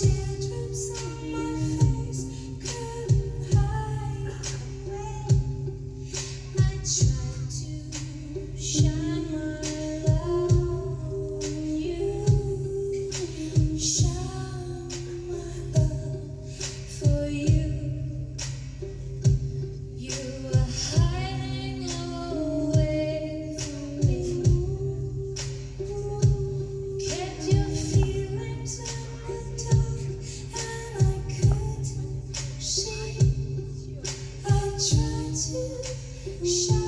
Get Shine.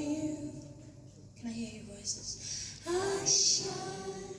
You. Can I hear your voices? I shine.